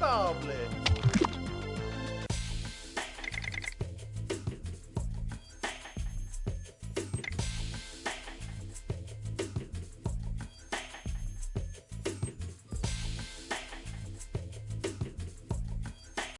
Lovely